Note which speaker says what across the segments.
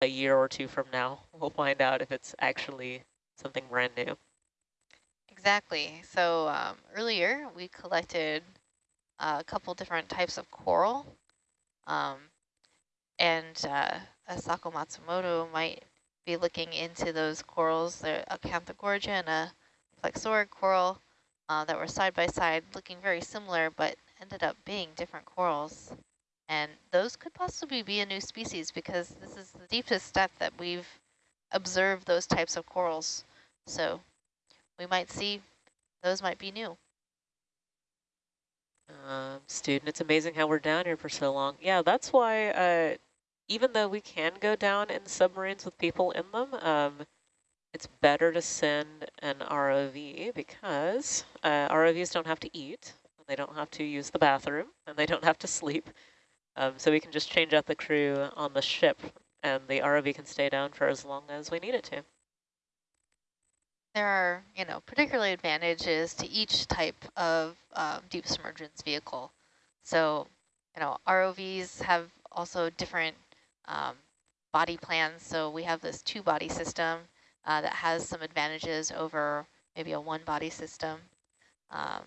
Speaker 1: a year or two from now, we'll find out if it's actually something brand new.
Speaker 2: Exactly. So um, earlier we collected a couple different types of coral. Um, and uh, Asako Matsumoto might be looking into those corals, the Acanthogorgia and a plexaurid coral uh, that were side by side, looking very similar, but ended up being different corals. And those could possibly be a new species because this is the deepest depth that we've observed those types of corals. So we might see those might be new.
Speaker 1: Um, student, it's amazing how we're down here for so long. Yeah, that's why uh, even though we can go down in submarines with people in them, um, it's better to send an ROV because uh, ROVs don't have to eat, they don't have to use the bathroom, and they don't have to sleep. Um, so we can just change out the crew on the ship, and the ROV can stay down for as long as we need it to.
Speaker 2: There are, you know, particular advantages to each type of um, deep submergence vehicle. So, you know, ROVs have also different um, body plans. So we have this two body system uh, that has some advantages over maybe a one body system. Um,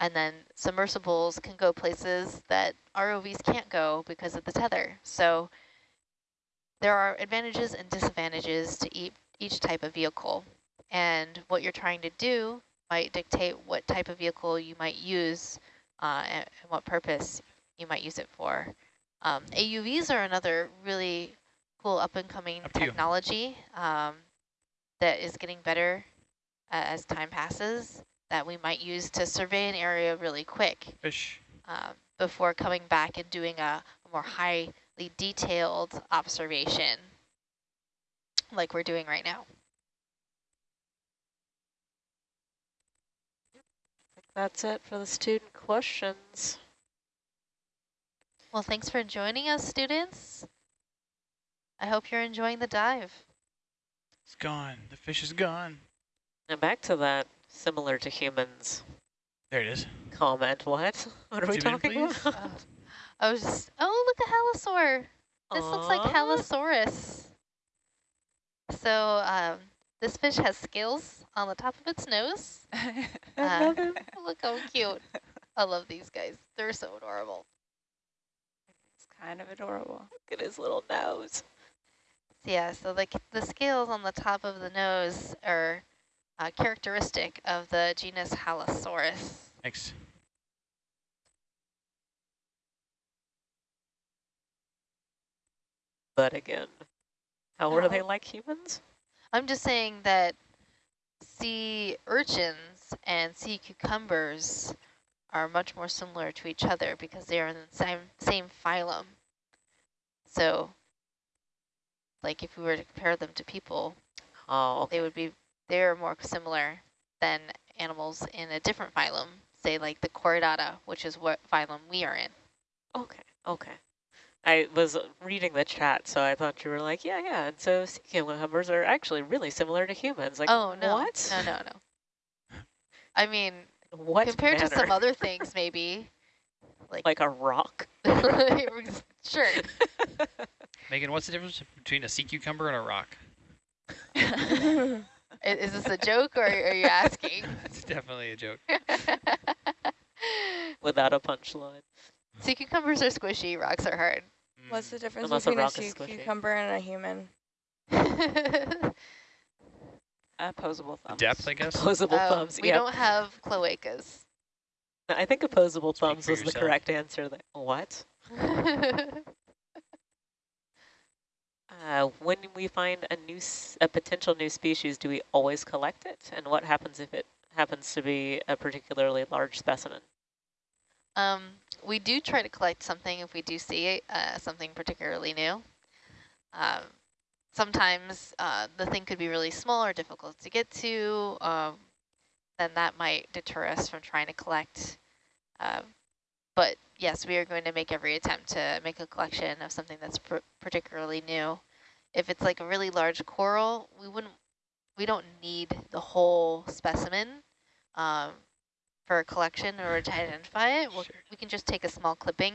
Speaker 2: and then submersibles can go places that ROVs can't go because of the tether. So there are advantages and disadvantages to each, each type of vehicle. And what you're trying to do might dictate what type of vehicle you might use uh, and, and what purpose you might use it for. Um, AUVs are another really cool up-and-coming up technology um, that is getting better uh, as time passes that we might use to survey an area really quick
Speaker 3: Fish.
Speaker 2: Um, before coming back and doing a, a more highly detailed observation like we're doing right now.
Speaker 1: That's it for the student questions.
Speaker 2: Well, thanks for joining us, students. I hope you're enjoying the dive.
Speaker 3: It's gone. The fish is gone.
Speaker 1: And back to that similar to humans
Speaker 3: There it is.
Speaker 1: comment. What? What are we
Speaker 3: Zoom in,
Speaker 1: talking.
Speaker 2: Uh,
Speaker 1: about?
Speaker 2: I was just, oh, look at Halosaur. This looks like
Speaker 1: Aw.
Speaker 2: Halosaurus. So um, this fish has scales on the top of its nose.
Speaker 1: I
Speaker 2: Uh,
Speaker 1: love him.
Speaker 2: Look how cute. I love these guys. They're so adorable.
Speaker 4: It's kind of adorable.
Speaker 1: Look at his little nose.
Speaker 2: Yeah, so like the scales on the top of the nose are uh, characteristic of the genus Halosaurus.
Speaker 3: Thanks.
Speaker 1: But again, how are they like humans?
Speaker 2: I'm just saying that sea urchins and sea cucumbers are much more similar to each other because they are in the same same phylum. So, like if we were to compare them to people,
Speaker 1: Oh, okay.
Speaker 2: they would be they're more similar than animals in a different phylum, say like the Chordata, which is what phylum we are in.
Speaker 1: Okay, okay. I was reading the chat, so I thought you were like, yeah, yeah. And so sea cucumbers are actually really similar to humans. Like,
Speaker 2: oh no,
Speaker 1: what?
Speaker 2: no, no, no. I mean,
Speaker 1: What
Speaker 2: compared to some other things, maybe like
Speaker 1: like a rock.
Speaker 2: sure.
Speaker 3: Megan, what's the difference between a sea cucumber and a rock?
Speaker 2: I- Is this a joke or are you asking?
Speaker 3: It's definitely a joke.
Speaker 1: Without a punchline.
Speaker 2: sea cucumbers are squishy, rocks are hard.
Speaker 4: What's the
Speaker 3: Mm.
Speaker 4: difference
Speaker 1: Unless
Speaker 4: between a
Speaker 1: rock is
Speaker 4: sea cucumber and a human?
Speaker 5: Opposable
Speaker 3: The
Speaker 5: thumbs.
Speaker 3: depth, I guess?
Speaker 1: Opposable
Speaker 2: Um,
Speaker 1: thumbs.
Speaker 2: we
Speaker 1: yeah.
Speaker 2: don't have cloacas.
Speaker 1: I think opposable thumbs
Speaker 3: for
Speaker 1: was the correct answer. There. What? Uh, when we find a new, a potential new species, do we always collect it? And what happens if it happens to be a particularly large specimen?
Speaker 2: um, we do try to collect something if we do see uh, something particularly new. Um, sometimes uh, the thing could be really small or difficult to get to. Um, then that might deter us from trying to collect. Um, but yes, we are going to make every attempt to make a collection of something that's particularly new. If it's like a really large coral, we wouldn't, we don't need the whole specimen um, for a collection or to identify it. We'll,
Speaker 3: Sure.
Speaker 2: We can just take a small clipping,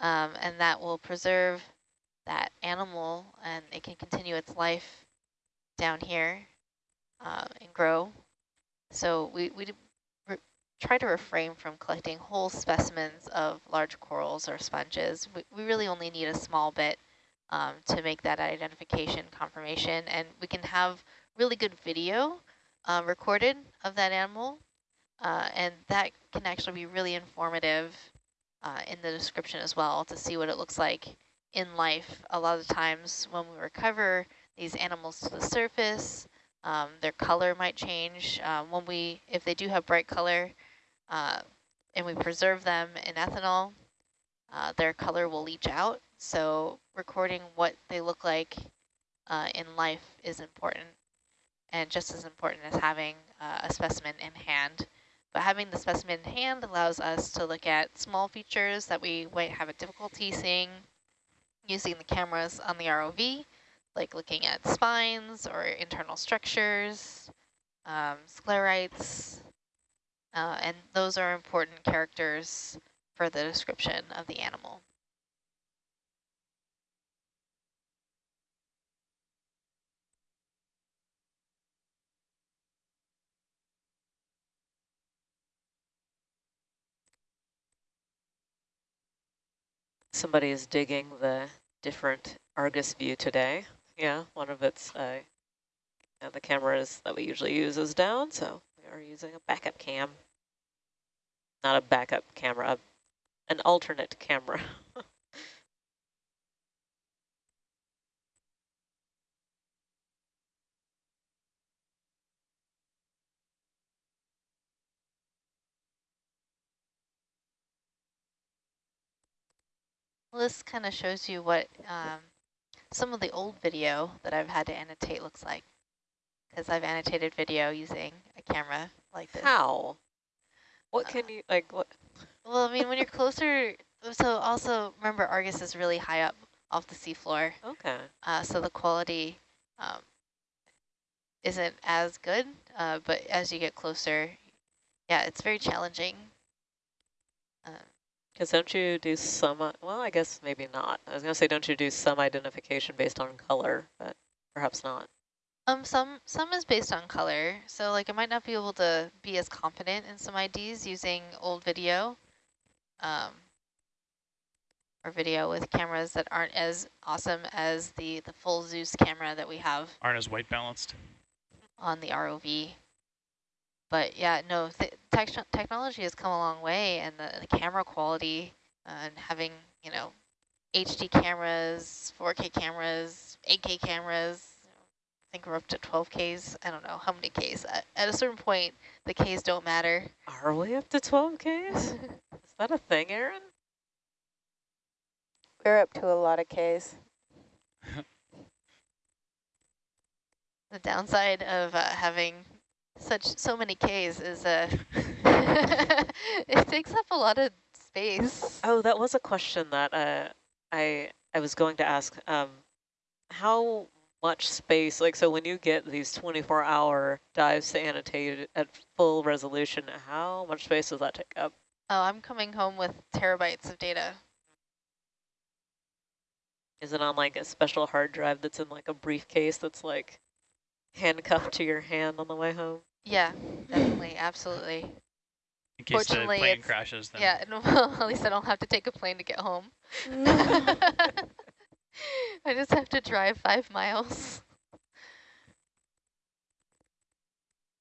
Speaker 2: um, and that will preserve that animal and it can continue its life down here uh, and grow. So we, we try to refrain from collecting whole specimens of large corals or sponges. We, we really only need a small bit um, to make that identification confirmation. And we can have really good video uh, recorded of that animal. Uh, and that can actually be really informative uh, in the description as well to see what it looks like in life. A lot of times when we recover these animals to the surface, um, their color might change. Um, when we, if they do have bright color, uh, and we preserve them in ethanol, uh, their color will leach out. So recording what they look like uh, in life is important and just as important as having uh, a specimen in hand. But having the specimen in hand allows us to look at small features that we might have a difficulty seeing using the cameras on the ROV, like looking at spines or internal structures, um, sclerites, uh, and those are important characters for the description of the animal.
Speaker 1: Somebody is digging the different Argus view today. Yeah, one of its uh, the cameras that we usually use is down, so we are using a backup cam not a backup camera, an alternate camera.
Speaker 2: this kind of shows you what um, some of the old video that I've had to annotate looks like. Because I've annotated video using a camera like this.
Speaker 1: How? What can you, like, what?
Speaker 2: Well, I mean, when you're closer, so also remember Argus is really high up off the seafloor.
Speaker 1: Okay.
Speaker 2: Uh, so the quality um, isn't as good, uh, but as you get closer, yeah, it's very challenging.
Speaker 1: Because don't you do some, uh, well, I guess maybe not. I was going to say, don't you do some identification based on color, but perhaps not.
Speaker 2: Um, some some is based on color, so like I might not be able to be as confident in some IDs using old video, um, or video with cameras that aren't as awesome as the the full Zeus camera that we have.
Speaker 3: Aren't as white balanced.
Speaker 2: On the ROV. But yeah, no, th technology has come a long way, and the, the camera quality uh, and having you know HD cameras, 4K cameras, 8K cameras I think we're up to 12 Ks. I don't know how many Ks. At, at a certain point, the Ks don't matter.
Speaker 1: Are we up to 12 Ks? Is that a thing, Aaron?
Speaker 4: We're up to a lot of Ks.
Speaker 2: the downside of uh, having such so many Ks is uh, it takes up a lot of space.
Speaker 1: Oh, that was a question that uh, I I was going to ask. Um, how much space, like so when you get these 24 hour dives to annotate at full resolution, how much space does that take up?
Speaker 2: Oh, I'm coming home with terabytes of data.
Speaker 1: Is it on like a special hard drive that's in like a briefcase that's like handcuffed to your hand on the way home?
Speaker 2: Yeah, definitely, absolutely.
Speaker 3: In case Fortunately, the plane crashes. Then.
Speaker 2: Yeah, no, at least I don't have to take a plane to get home. I just have to drive five miles.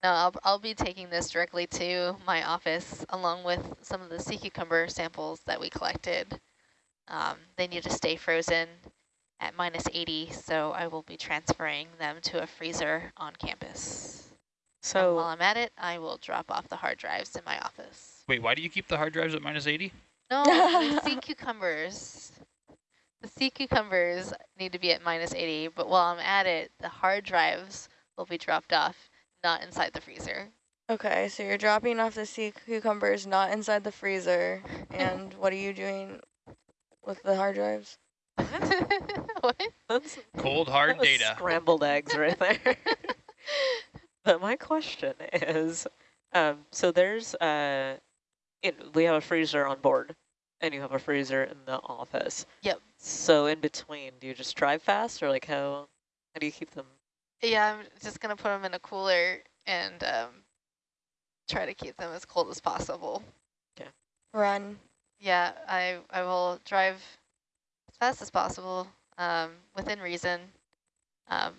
Speaker 2: No, I'll, I'll be taking this directly to my office along with some of the sea cucumber samples that we collected. Um, they need to stay frozen at minus 80, so I will be transferring them to a freezer on campus. So and while I'm at it, I will drop off the hard drives in my office.
Speaker 3: Wait, why do you keep the hard drives at minus 80?
Speaker 2: No, the sea cucumbers. The sea cucumbers need to be at minus 80, but while I'm at it, the hard drives will be dropped off, not inside the freezer.
Speaker 4: Okay, so you're dropping off the sea cucumbers not inside the freezer, and what are you doing with the hard drives?
Speaker 2: what?
Speaker 1: That's,
Speaker 3: Cold hard data.
Speaker 1: Scrambled eggs right there. But my question is, um, so there's, uh, it, we have a freezer on board, and you have a freezer in the office.
Speaker 2: Yep.
Speaker 1: So in between, do you just drive fast or like how, how do you keep them?
Speaker 2: Yeah, I'm just gonna put them in a cooler and um, try to keep them as cold as possible. Okay.
Speaker 4: Run.
Speaker 2: Yeah, I I will drive as fast as possible, um, within reason. Um,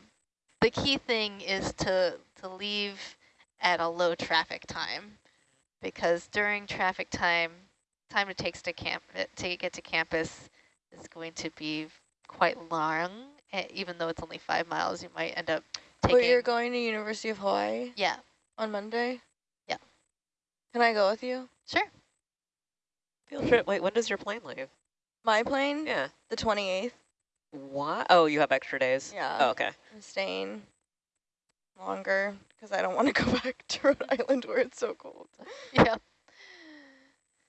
Speaker 2: the key thing is to to leave at a low traffic time, because during traffic time, time it takes to camp to get to campus is going to be quite long. eh, Even though it's only five miles, you might end up taking.
Speaker 4: But you're going to University of Hawaii
Speaker 2: yeah,
Speaker 4: on Monday?
Speaker 2: Yeah.
Speaker 4: Can I go with you?
Speaker 2: sure.
Speaker 1: Field trip, wait, when does your plane leave?
Speaker 4: My plane?
Speaker 1: Yeah.
Speaker 4: The 28th.
Speaker 1: What? Oh, you have extra days?
Speaker 4: Yeah.
Speaker 1: Oh, okay.
Speaker 4: I'm staying longer because I don't want to go back to Rhode Island where it's so cold.
Speaker 2: Yeah.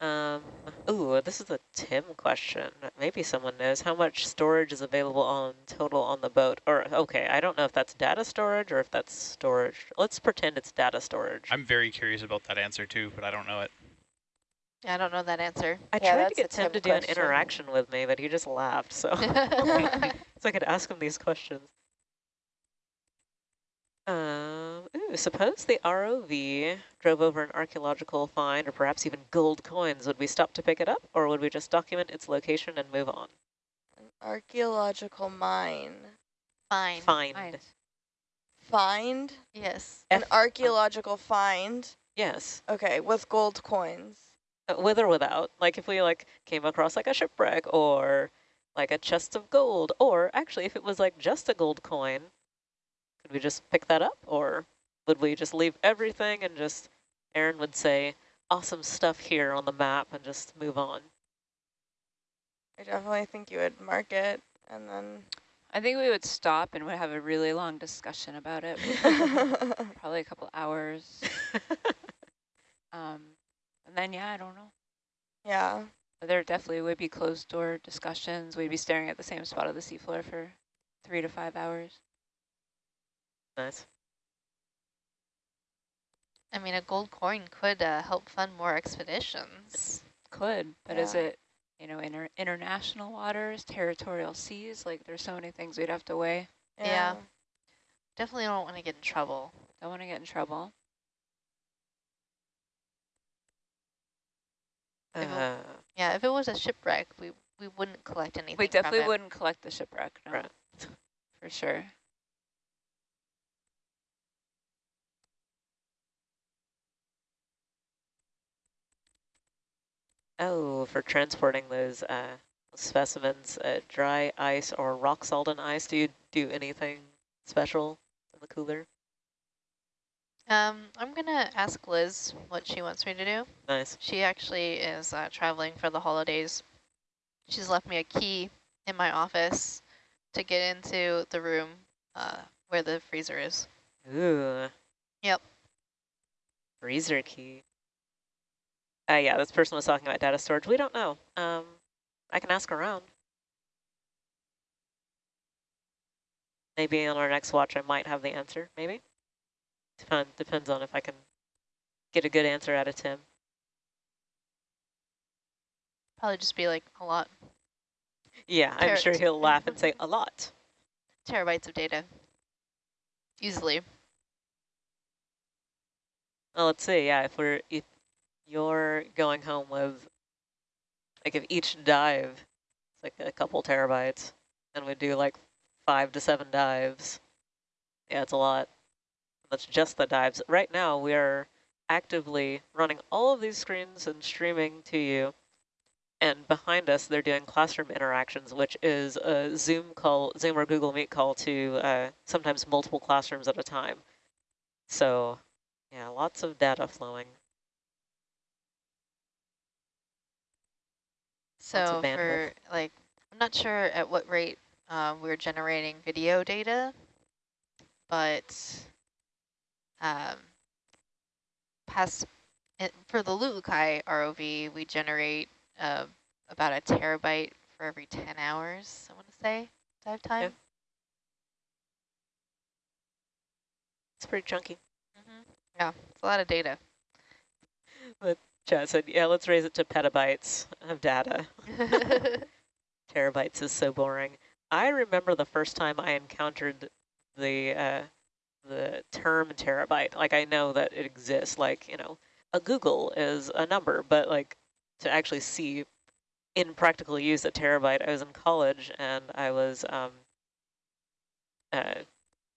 Speaker 1: Um, ooh, this is a Tim question. Maybe someone knows how much storage is available on total on the boat. Or, okay, I don't know if that's data storage or if that's storage. Let's pretend it's data storage.
Speaker 3: I'm very curious about that answer too, but I don't know it.
Speaker 2: I don't know that answer.
Speaker 1: I
Speaker 5: Yeah,
Speaker 1: tried to
Speaker 5: that's
Speaker 1: get Tim
Speaker 5: Tim
Speaker 1: to do an interaction with me, but he just laughed, so.
Speaker 2: yeah,
Speaker 1: so I could ask him these questions. Um, ooh, suppose the ROV drove over an archaeological find or perhaps even gold coins. Would we stop to pick it up or would we just document its location and move on?
Speaker 4: An archaeological mine.
Speaker 2: Fine.
Speaker 1: Find.
Speaker 2: Fine.
Speaker 4: Find?
Speaker 2: Yes.
Speaker 4: An archaeological find?
Speaker 1: Yes,
Speaker 4: Okay, with gold coins.
Speaker 1: With or without. Like if we like came across like a shipwreck or like a chest of gold, or actually if it was like just a gold coin, could we just pick that up or would we just leave everything and just, Aaron would say, awesome stuff here on the map and just move on?
Speaker 4: I definitely think you would mark it and then...
Speaker 5: I think we would stop and would have a really long discussion about it, probably a couple hours. Um, and then, yeah, I don't know.
Speaker 4: yeah.
Speaker 5: But there definitely would be closed door discussions. We'd be staring at the same spot of the seafloor for three to five hours.
Speaker 1: nice.
Speaker 2: I mean, a gold coin could uh, help fund more expeditions.
Speaker 5: Could, but is it, you know, inter international waters, territorial seas? Like, there's so many things we'd have to weigh.
Speaker 2: Yeah. Definitely don't want to get in trouble.
Speaker 5: Don't want to get in trouble.
Speaker 2: If it-
Speaker 1: Uh,
Speaker 2: Yeah, if it was a shipwreck, we we wouldn't collect anything.
Speaker 5: We definitely
Speaker 2: it.
Speaker 5: wouldn't collect the shipwreck, no,
Speaker 1: Right.
Speaker 5: for sure.
Speaker 1: oh, for transporting those uh, specimens, uh, dry ice or rock salt and ice, do you do anything special in the cooler?
Speaker 2: Um, I'm gonna ask Liz what she wants me to do.
Speaker 1: Nice.
Speaker 2: She actually is uh, traveling for the holidays. She's left me a key in my office to get into the room uh, where the freezer is.
Speaker 1: Ooh.
Speaker 2: Yep.
Speaker 1: Freezer key. Uh, yeah, this person was talking about data storage. We don't know. Um, I can ask around. Maybe on our next watch I might have the answer, maybe. Depend, depends on if I can get a good answer out of Tim.
Speaker 2: Probably just be like a lot
Speaker 1: Yeah, I'm sure he'll laugh and say a lot.
Speaker 2: terabytes of data. Easily.
Speaker 1: Well, let's see. Yeah, if we're if you're going home with like if each dive is like a couple terabytes, and we do like five to seven dives, yeah, it's a lot. That's just the dives. Right now, we are actively running all of these screens and streaming to you. And behind us, they're doing classroom interactions, which is a Zoom call, Zoom or Google Meet call to uh, sometimes multiple classrooms at a time. So yeah, lots of data flowing.
Speaker 2: So for like, I'm not sure at what rate um, we're generating video data, but um, past for the Lu'ukai ROV, we generate uh, about a terabyte for every 10 hours, I want to say, dive time.
Speaker 1: It's pretty chunky.
Speaker 2: hmm Yeah, it's a lot of data.
Speaker 1: But Chad said, yeah, let's raise it to petabytes of data. terabytes is so boring. I remember the first time I encountered the uh, the term terabyte. Like I know that it exists. Like you know, a googol is a number, but like to actually see in practical use a terabyte, I was in college and I was um, uh,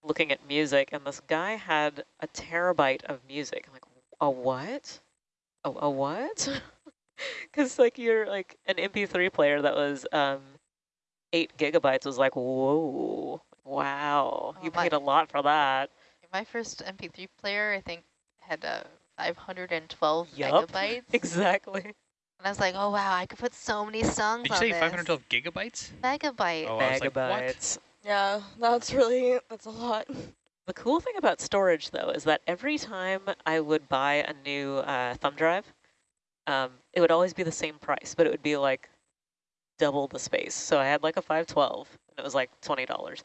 Speaker 1: looking at music, and this guy had a terabyte of music. I'm like, a what? A, a what? Because like you're like an MP3 player that was um, eight gigabytes was like, whoa, wow,
Speaker 2: Oh
Speaker 1: you
Speaker 2: my-
Speaker 1: paid a lot for that.
Speaker 2: My first MP3 player, I think, had uh, 512
Speaker 1: Yup.
Speaker 2: megabytes.
Speaker 1: Exactly.
Speaker 2: And I was like, oh, wow, I could put so many songs
Speaker 3: Did you
Speaker 2: on
Speaker 3: say
Speaker 2: this.
Speaker 3: 512 gigabytes?
Speaker 2: Megabyte.
Speaker 3: Oh, I was like.
Speaker 1: Megabytes.
Speaker 4: Yeah, that's really, that's a lot.
Speaker 1: The cool thing about storage, though, is that every time I would buy a new uh, thumb drive, um, it would always be the same price, but it would be like double the space. So I had like a 512, and it was like $20.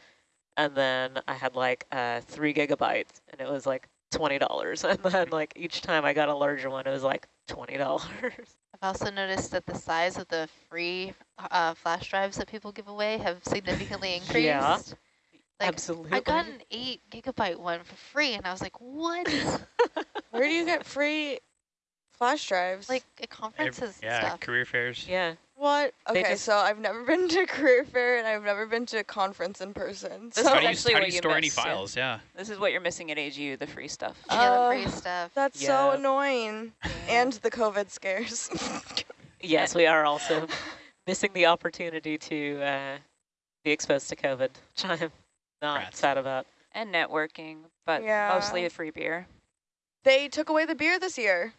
Speaker 1: And then I had like uh, three gigabytes, and it was like $20. And then like each time I got a larger one, it was like $20.
Speaker 2: I've also noticed that the size of the free uh, flash drives that people give away have significantly increased.
Speaker 1: Yeah.
Speaker 2: Like,
Speaker 1: Absolutely.
Speaker 2: I got an eight gigabyte one for free, and I was like, what?
Speaker 4: Where do you get free flash drives?
Speaker 2: like at conferences
Speaker 3: Ev- yeah,
Speaker 2: and stuff.
Speaker 3: career fairs.
Speaker 1: yeah.
Speaker 4: What?
Speaker 1: they
Speaker 4: Okay,
Speaker 1: just-
Speaker 4: so I've never been to career fair and I've never been to a conference in person.
Speaker 5: This
Speaker 4: So
Speaker 3: How
Speaker 5: is
Speaker 3: do you,
Speaker 5: actually
Speaker 3: how do
Speaker 5: what
Speaker 3: you
Speaker 5: you
Speaker 3: store any
Speaker 5: missed, yeah.
Speaker 3: files? Yeah.
Speaker 5: This is what you're missing at AGU, the free stuff.
Speaker 2: yeah, the
Speaker 4: Uh,
Speaker 2: free stuff.
Speaker 4: that's so
Speaker 1: Yeah.
Speaker 4: annoying. And the COVID scares.
Speaker 1: Yes, we are also missing the opportunity to uh, be exposed to COVID, which I'm not
Speaker 3: Rats.
Speaker 1: sad about.
Speaker 5: And networking, but
Speaker 4: Yeah.
Speaker 5: mostly a free beer.
Speaker 4: they took away the beer this year.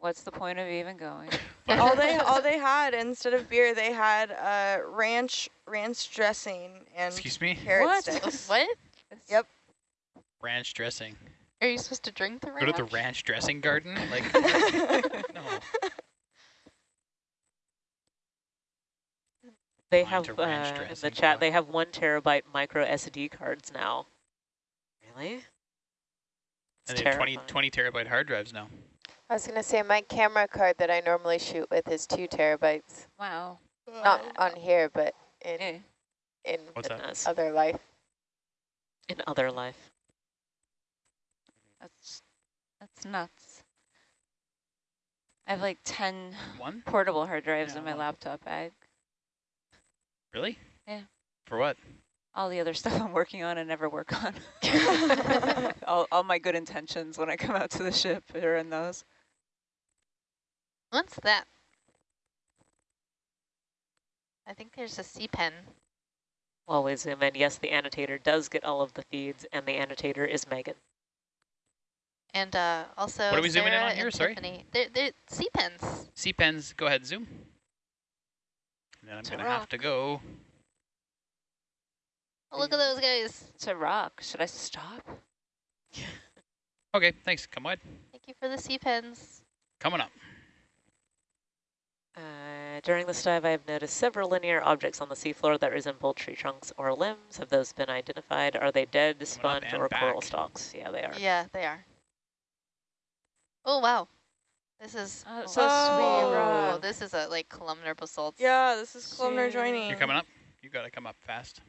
Speaker 5: What's the point of even going?
Speaker 4: all they all they had instead of beer, they had uh, ranch ranch dressing and
Speaker 3: Excuse me?
Speaker 4: carrot
Speaker 5: What?
Speaker 4: sticks.
Speaker 2: what?
Speaker 4: Yep.
Speaker 3: Ranch dressing.
Speaker 2: Are you supposed to drink the ranch?
Speaker 3: Go to the ranch dressing garden? Like, no.
Speaker 1: They have uh, in the chat. They have one terabyte micro SD cards now. Really? It's
Speaker 3: And they have 20, 20 terabyte hard drives now.
Speaker 6: I was gonna say my camera card that I normally shoot with is two terabytes.
Speaker 5: Wow.
Speaker 6: Not on here, but in
Speaker 5: Hey.
Speaker 6: in
Speaker 3: What's that?
Speaker 6: Other life.
Speaker 1: In other life.
Speaker 5: That's that's nuts. I have like 10 portable hard drives
Speaker 3: Yeah,
Speaker 5: in my laptop bag.
Speaker 3: Really?
Speaker 5: Yeah.
Speaker 3: For what?
Speaker 5: All the other stuff I'm working on and never work on. all, all my good intentions when I come out to the ship are in those.
Speaker 2: What's that? I think there's a sea pen.
Speaker 1: While we zoom in, yes, the annotator does get all of the feeds, and the annotator is Megan.
Speaker 2: And uh, also
Speaker 3: What are we zooming in on here?
Speaker 2: and
Speaker 3: Sorry?
Speaker 2: Tiffany. They're, they're sea pens.
Speaker 3: C pens, go ahead, zoom. And then I'm
Speaker 5: To
Speaker 3: going to have to go.
Speaker 2: Oh, look at those guys.
Speaker 5: It's a rock. Should I stop?
Speaker 3: Okay, thanks. Come wide.
Speaker 2: Thank you for the sea pens.
Speaker 3: Coming up.
Speaker 1: Uh, during this dive, I have noticed several linear objects on the seafloor that resemble tree trunks or limbs. Have those been identified? Are they dead, sponge,
Speaker 3: and
Speaker 1: or coral stalks? Yeah, they are.
Speaker 2: Yeah, they are. Oh, wow. This is...
Speaker 5: Oh, so
Speaker 4: Oh.
Speaker 5: sweet
Speaker 2: Oh, this is a like columnar basalt.
Speaker 4: yeah, this is columnar
Speaker 5: Shit.
Speaker 4: joining.
Speaker 3: You're coming up? You got to come up fast.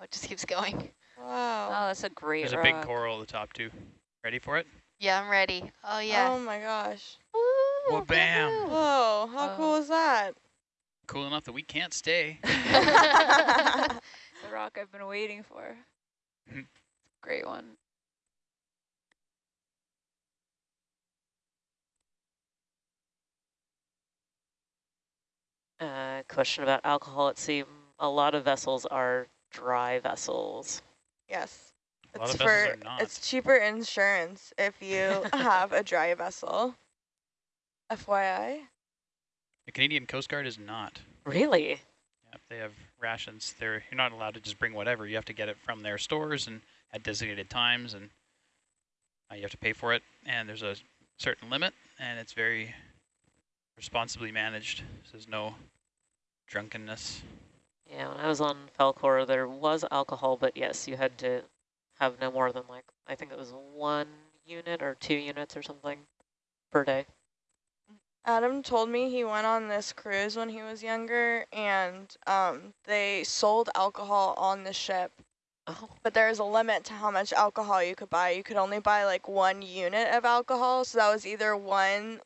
Speaker 2: Oh, it just keeps going.
Speaker 4: Wow.
Speaker 5: Oh, that's a great
Speaker 3: There's a big coral at the top, too. Ready for it?
Speaker 2: Yeah, I'm ready. Oh, yeah.
Speaker 4: Oh my gosh.
Speaker 2: Woo,
Speaker 3: Well, bam.
Speaker 4: Whoa, how
Speaker 5: Oh.
Speaker 4: cool is that?
Speaker 3: Cool enough that we can't stay.
Speaker 5: the rock I've been waiting for.
Speaker 3: Hmm.
Speaker 5: Great one.
Speaker 1: Uh, question about alcohol at sea. A lot of vessels are dry vessels.
Speaker 4: yes.
Speaker 3: A lot
Speaker 4: It's
Speaker 3: of vessels
Speaker 4: for
Speaker 3: are not.
Speaker 4: it's cheaper insurance if you have a dry vessel. FYI.
Speaker 3: The Canadian Coast Guard is not.
Speaker 1: Really?
Speaker 3: Yep, they have rations. They're you're not allowed to just bring whatever. You have to get it from their stores and at designated times, and uh, you have to pay for it. And there's a certain limit, and it's very responsibly managed. So there's no drunkenness.
Speaker 1: Yeah, when I was on Falkor, there was alcohol, but yes, you had to have no more than like, I think it was one unit or two units or something per day.
Speaker 4: Adam told me he went on this cruise when he was younger and um, they sold alcohol on the ship,
Speaker 1: Oh,
Speaker 4: but there's a limit to how much alcohol you could buy. You could only buy like one unit of alcohol. So that was either one,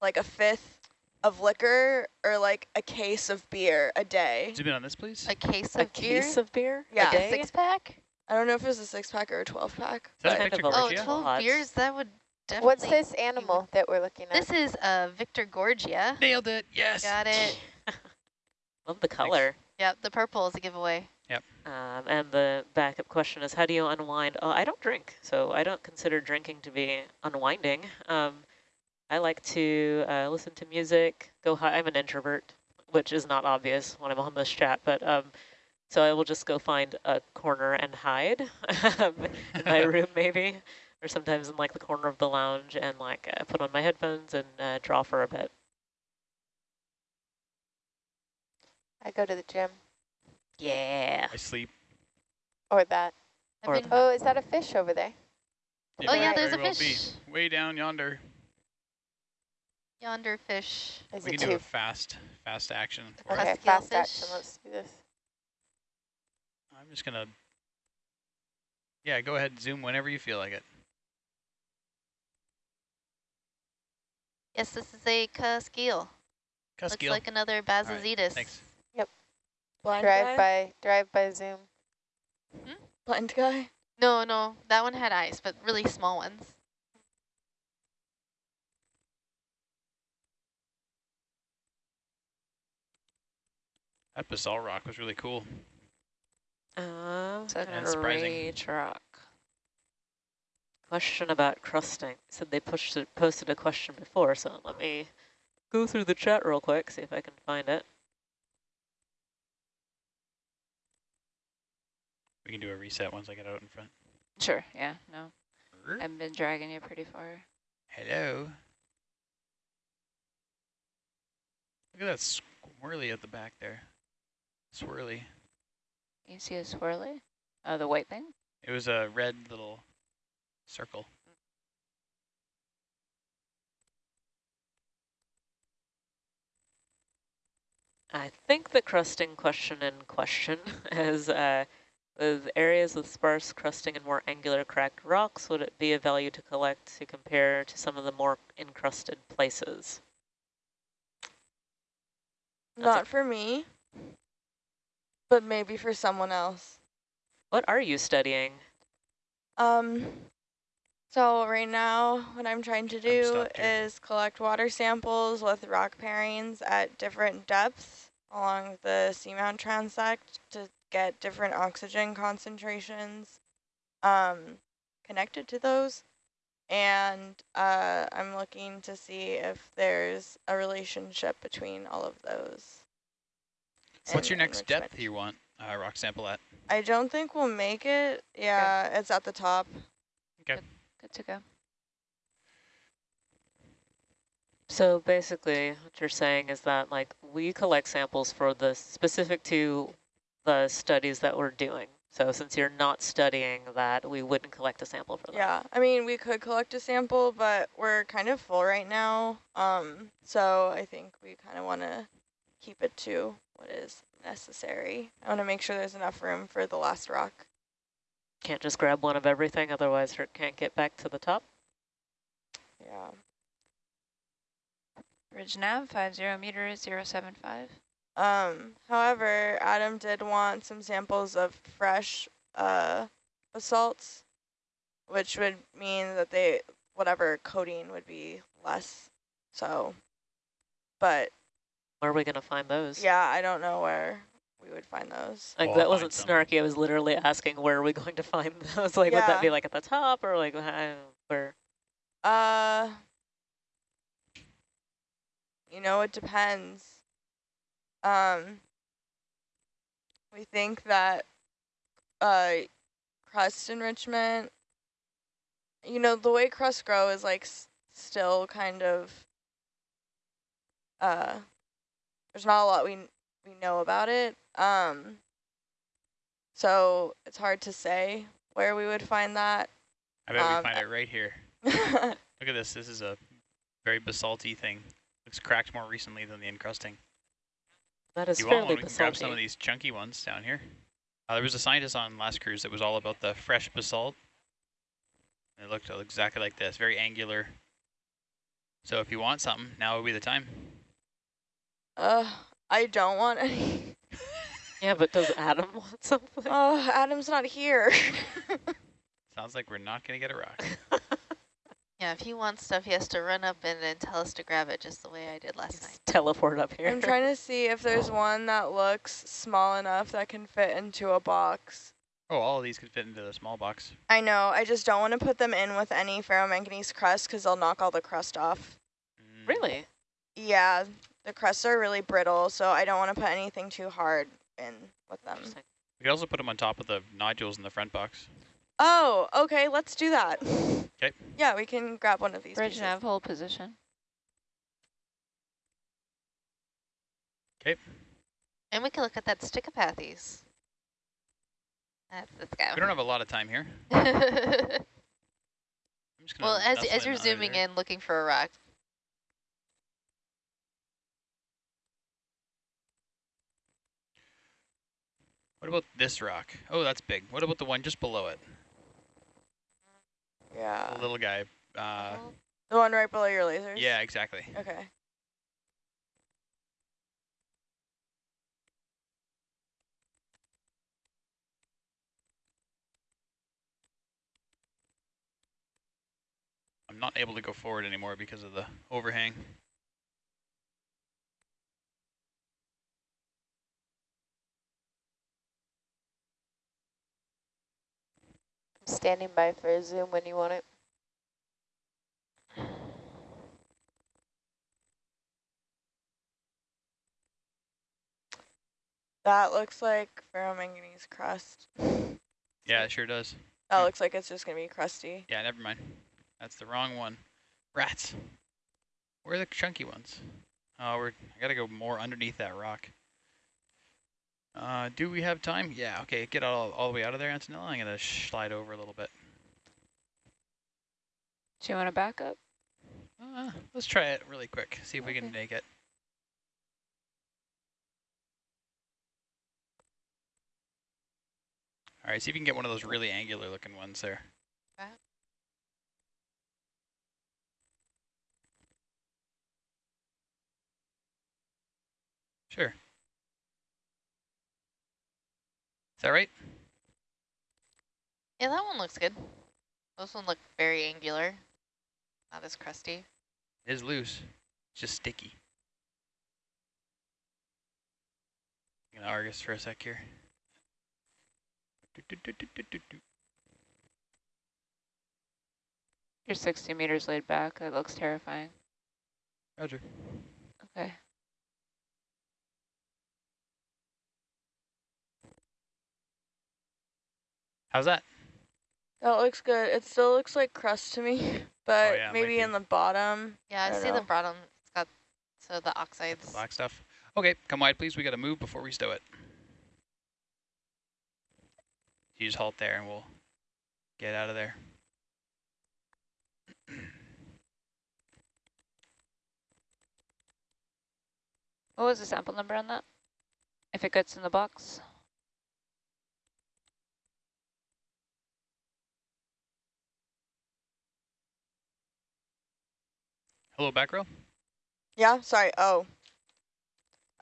Speaker 4: like a fifth of liquor or like a case of beer a day.
Speaker 3: Zoom in on this, please.
Speaker 2: A case
Speaker 1: a
Speaker 2: of beer?
Speaker 1: case of beer?
Speaker 4: Yeah.
Speaker 1: A
Speaker 2: Like a six pack?
Speaker 4: I don't know if it was a six pack or a 12 pack.
Speaker 3: Is that a picture,
Speaker 1: of a-
Speaker 2: Oh, 12 beers? That would definitely.
Speaker 6: What's this animal that we're looking at?
Speaker 2: This is uh, Victorgorgia.
Speaker 3: Nailed it. Yes.
Speaker 2: Got it.
Speaker 1: Love the color.
Speaker 2: Yep, the purple is a giveaway.
Speaker 1: Um, and the backup question is, how do you unwind? Oh, I don't drink, so I don't consider drinking to be unwinding. Um, I like to uh, listen to music, go hi I'm an introvert, which is not obvious when I'm on this chat, but um, so I will just go find a corner and hide um, in my room maybe, or sometimes in like the corner of the lounge and like uh, put on my headphones and uh, draw for a bit.
Speaker 6: I go to the gym
Speaker 1: Yeah.
Speaker 3: I sleep.
Speaker 6: or that.
Speaker 1: Or
Speaker 2: been-
Speaker 6: Oh, is that a fish over there?
Speaker 2: Oh, yeah, there's a
Speaker 3: well
Speaker 2: fish.
Speaker 3: Be. Way down yonder.
Speaker 2: Yonder fish.
Speaker 6: Is
Speaker 3: we
Speaker 6: it
Speaker 3: can do a fast, fast action. For it.
Speaker 6: Okay,
Speaker 2: Cusky
Speaker 6: fast
Speaker 2: fish.
Speaker 6: action. Let's do this.
Speaker 3: I'm just gonna. Yeah, go ahead and zoom whenever you feel like it.
Speaker 2: Yes, this is a Cuskeel. Looks like another Bassozetus.
Speaker 3: thanks.
Speaker 4: Blind
Speaker 6: drive
Speaker 4: guy?
Speaker 6: by, drive by Zoom.
Speaker 4: Blind guy?
Speaker 2: No, no, that one had eyes, but really small ones.
Speaker 3: That basalt rock was really cool.
Speaker 1: Um,
Speaker 5: It's a
Speaker 3: And surprising.
Speaker 5: great rock.
Speaker 1: Question about crusting. Said they pushed it, posted a question before, so let me go through the chat real quick, see if I can find it.
Speaker 3: We can do a reset once I get out in front.
Speaker 5: Sure, yeah, no. I've been dragging you pretty far.
Speaker 3: Hello. Look at that swirly at the back there. Swirly.
Speaker 5: You see a swirly? Oh, the white thing?
Speaker 3: It was a red little circle.
Speaker 1: I think the crusting question in question is, uh, with areas with sparse crusting and more angular cracked rocks, would it be of value to collect to compare to some of the more encrusted places? That's
Speaker 4: Not for me, but maybe for someone else.
Speaker 1: What are you studying?
Speaker 4: Um, so right now, what I'm trying to do is collect water samples with rock pairings at different depths along the seamount transect to get different oxygen concentrations um, connected to those. And uh, I'm looking to see if there's a relationship between all of those.
Speaker 3: What's your next depth you want uh, rock sample at?
Speaker 4: I don't think we'll make it. Yeah, it's at the top.
Speaker 5: Good to go.
Speaker 1: So basically, what you're saying is that like we collect samples for the specific to the studies that we're doing. So since you're not studying that, we wouldn't collect a sample for that.
Speaker 4: Yeah, I mean, we could collect a sample, but we're kind of full right now. Um, so I think we kind of want to keep it to what is necessary. I want to make sure there's enough room for the last rock.
Speaker 1: Can't just grab one of everything, otherwise it can't get back to the top.
Speaker 4: Yeah.
Speaker 5: Ridge nav, 50 meters, 075.
Speaker 4: Um, however, Adam did want some samples of fresh uh, basalts, which would mean that they, whatever coating would be less. So, but
Speaker 1: Where are we going to find those?
Speaker 4: yeah, I don't know where we would find those.
Speaker 1: Like
Speaker 3: Well,
Speaker 1: that wasn't
Speaker 3: find
Speaker 1: snarky. I was literally asking where are we going to find those? Like would that be like at the top or like where?
Speaker 4: Uh, you know, it depends. Um, we think that uh, crust enrichment, you know, the way crusts grow is like s still kind of, uh, there's not a lot we we know about it. Um, so it's hard to say where we would find that.
Speaker 3: I bet
Speaker 4: Um,
Speaker 3: we find it right here. Look at this. This is a very basalty thing Looks cracked more recently than the encrusting.
Speaker 1: That is
Speaker 3: you want
Speaker 1: fairly
Speaker 3: one, we can grab some of these chunky ones down here. Uh, there was a scientist on last cruise that was all about the fresh basalt. It looked exactly like this, very angular. So if you want something, now would be the time.
Speaker 4: Uh, I don't want any.
Speaker 1: Yeah, but does Adam want something?
Speaker 4: Oh, Adam's not here.
Speaker 3: Sounds like we're not going to get a rock.
Speaker 2: Yeah, if he wants stuff, he has to run up and then tell us to grab it, just the way I did last night.
Speaker 1: Teleport up here.
Speaker 4: I'm trying to see if there's one that looks small enough that can fit into a box.
Speaker 3: Oh, all of these could fit into the small box.
Speaker 4: I know, I just don't want to put them in with any ferromanganese crust because they'll knock all the crust off.
Speaker 3: Mm,
Speaker 1: Really?
Speaker 4: Yeah, the crusts are really brittle, so I don't want to put anything too hard in with them.
Speaker 1: Interesting.
Speaker 3: We could also put them on top of the nodules in the front box.
Speaker 4: Oh, okay, let's do that.
Speaker 3: 'Kay.
Speaker 4: Yeah, we can grab one of these
Speaker 5: Bridge
Speaker 4: pieces.
Speaker 5: nav hold position. Okay.
Speaker 2: And we can look at that Stichopathes. That's, let's go.
Speaker 3: We don't have a lot of time here.
Speaker 2: well,
Speaker 3: I'm just gonna
Speaker 2: as, as you're zooming
Speaker 3: there.
Speaker 2: in, looking for a rock,
Speaker 3: What about this rock? Oh, that's big. What about the one just below it?
Speaker 4: Yeah.
Speaker 3: The little guy. Uh,
Speaker 4: The one right below your lasers?
Speaker 3: yeah, exactly.
Speaker 4: Okay.
Speaker 3: I'm not able to go forward anymore because of the overhang.
Speaker 6: Standing by for a zoom when you want it.
Speaker 4: That looks like ferromanganese crust.
Speaker 3: Yeah, it sure does.
Speaker 4: That looks like it's just going to be crusty.
Speaker 3: Yeah, never mind. That's the wrong one. Rats. Where are the chunky ones? Oh, we're. I gotta go more underneath that rock. Uh, do we have time? Yeah. Okay, get all all the way out of there, Antonella. I'm gonna slide over a little bit.
Speaker 5: Do you want to back up?
Speaker 3: Uh, let's try it really quick. See if we can make it. All right, see if you can get one of those really angular looking ones there.
Speaker 2: Okay.
Speaker 3: Sure. Is that right?
Speaker 2: yeah, that one looks good. This one look very angular, not as crusty.
Speaker 3: It is loose. It's just sticky. I'm gonna Argus for a sec here.
Speaker 5: You're 60 meters laid back. That looks terrifying.
Speaker 3: Roger.
Speaker 5: Okay.
Speaker 3: How's that?
Speaker 4: That looks good. It still looks like crust to me, but
Speaker 3: Oh, yeah,
Speaker 4: maybe in the bottom.
Speaker 2: Yeah,
Speaker 4: I
Speaker 2: I,
Speaker 4: don't
Speaker 2: see the bottom. It's got so the
Speaker 3: The
Speaker 2: oxides.
Speaker 3: black stuff. Okay, come wide, please. We got to move before we stow it. You just halt there and we'll get out of there.
Speaker 5: What was the sample number on that? If it gets in the box?
Speaker 3: Hello, back row.
Speaker 4: Yeah, sorry. Oh.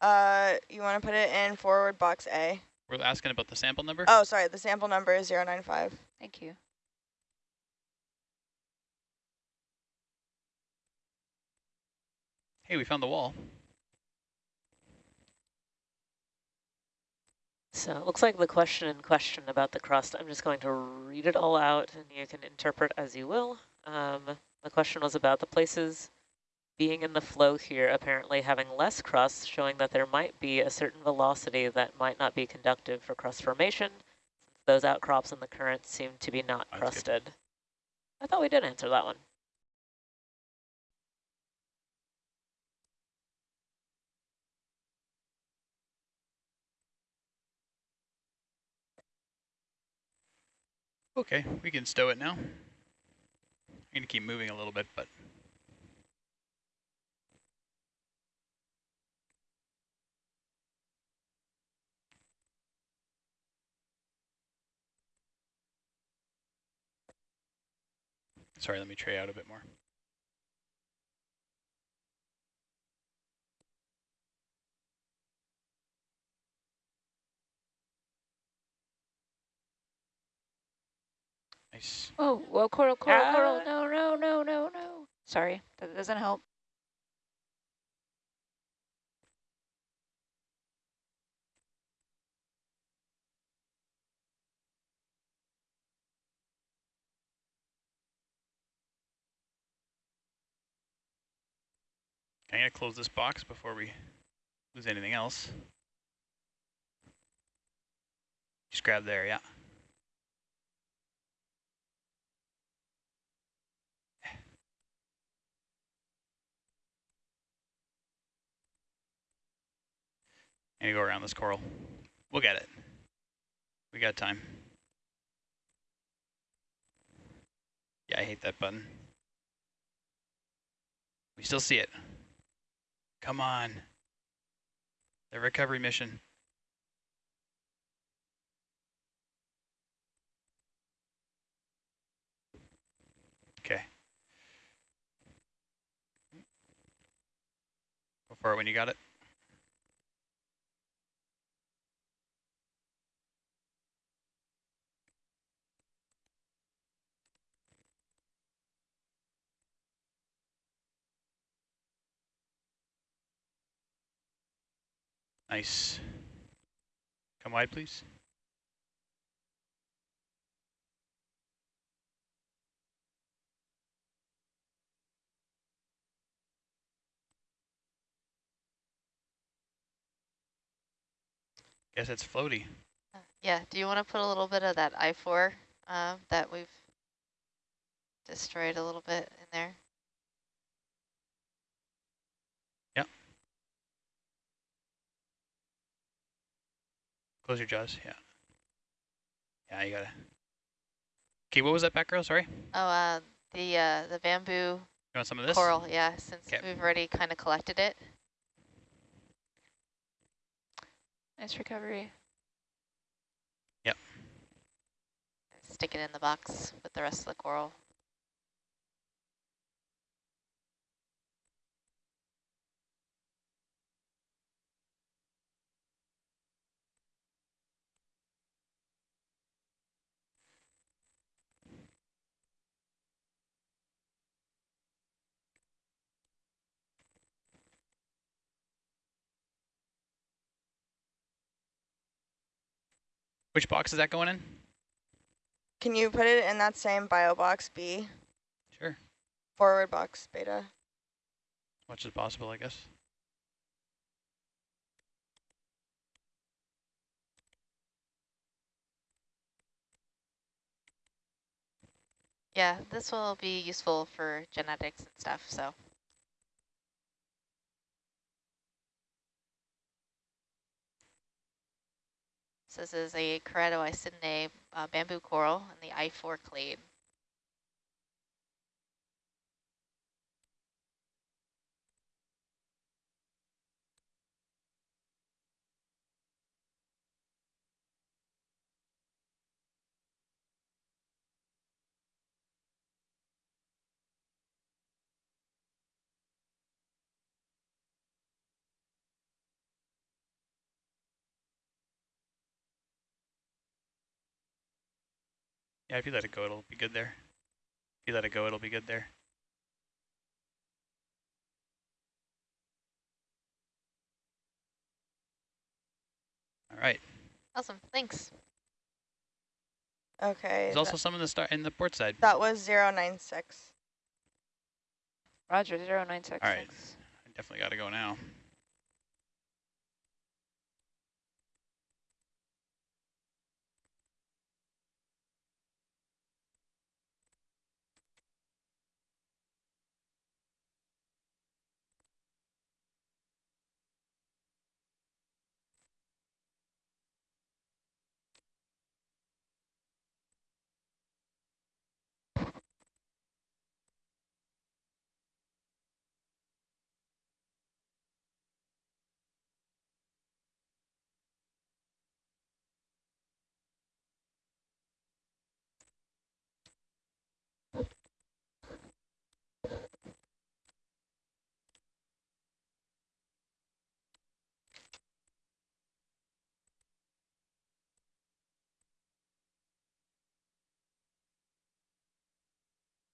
Speaker 4: Uh, you want to put it in forward box A.
Speaker 3: We're asking about the sample number.
Speaker 4: Oh, sorry. The sample number is 095.
Speaker 5: Thank you.
Speaker 3: Hey, we found the wall.
Speaker 1: So it looks like the question in question about the crust, I'm just going to read it all out and you can interpret as you will. Um, the question was about the places being in the flow here, apparently having less crust, showing that there might be a certain velocity that might not be conductive for crust formation. Those outcrops in the current seem to be not
Speaker 3: That's good.
Speaker 1: crusted. I thought we did answer that one.
Speaker 3: Okay, we can stow it now. I'm going to keep moving a little bit, but Sorry, let me tray out a bit more. Nice.
Speaker 5: Oh, well, coral, coral, coral.
Speaker 1: Ah.
Speaker 5: No, no, no, no, no. Sorry, that doesn't help.
Speaker 3: I'm gonna close this box before we lose anything else. Just grab there, yeah. And go around this coral. We'll get it. We got time. Yeah, I hate that button. We still see it. Come on. The recovery mission. Okay. Go for it when you got it. Nice. Come wide, please. Guess it's floaty.
Speaker 2: Yeah, do you want to put a little bit of that I-4 uh, that we've destroyed a little bit in there?
Speaker 3: Close your jaws, yeah. Yeah, you gotta. Okay, what was that back row, sorry?
Speaker 2: Oh, uh, the uh, the bamboo
Speaker 3: You want some of this?
Speaker 2: coral, yeah, since
Speaker 3: 'Kay.
Speaker 2: we've already kind of collected it.
Speaker 5: Nice recovery. Yep.
Speaker 2: Stick it in the box with the rest of the coral.
Speaker 3: Which box is that going in?
Speaker 4: Can you put it in that same bio box B,
Speaker 3: Sure.
Speaker 4: forward box beta?
Speaker 3: As much as possible, I guess.
Speaker 2: Yeah, this will be useful for genetics and stuff, so. This is a Keratoisidinae uh, bamboo coral in the I-4 clade.
Speaker 3: Yeah, if you let it go, it'll be good there. If you let it go, it'll be good there. All right.
Speaker 2: Awesome, thanks.
Speaker 4: Okay.
Speaker 3: There's also some in the star in the port side.
Speaker 4: that was 096.
Speaker 5: Roger, 0966.
Speaker 3: All right. I definitely got to go now.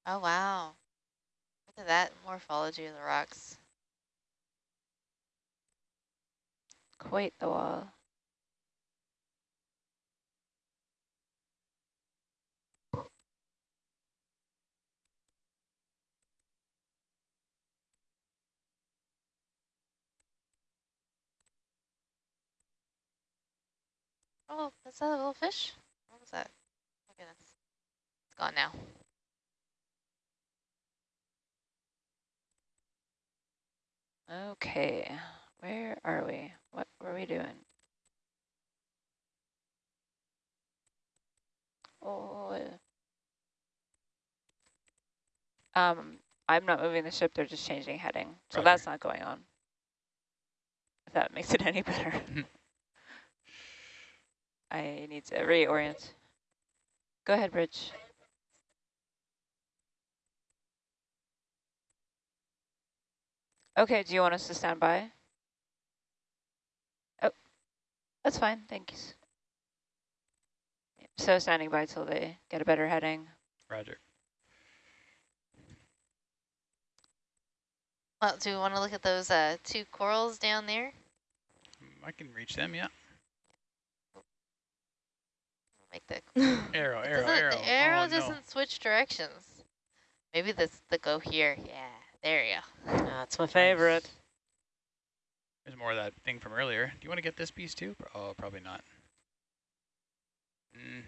Speaker 2: Oh, wow. Look at that morphology of the rocks.
Speaker 5: Quite the wall.
Speaker 2: Oh, is that a little fish? What was that? Oh, goodness. It's gone now.
Speaker 5: Okay, where are we? What were we doing? Oh, um, I'm not moving the ship. They're just changing heading, so
Speaker 3: Roger.
Speaker 5: that's not going on. If that makes it any better. I need to reorient. Go ahead, Bridge. Okay, do you want us to stand by? Oh, that's fine, thanks. So standing by till they get a better heading.
Speaker 3: Roger.
Speaker 2: Well, do we want to look at those uh, two corals down there?
Speaker 3: I can reach them, yeah.
Speaker 2: Make the
Speaker 3: Arrow, arrow,
Speaker 2: doesn't,
Speaker 3: arrow.
Speaker 2: The arrow
Speaker 3: oh,
Speaker 2: doesn't switch directions. Maybe this the go here. Yeah, there you go.
Speaker 1: That's my favorite.
Speaker 3: There's more of that thing from earlier. Do you want to get this piece too? Oh, probably not. Mm,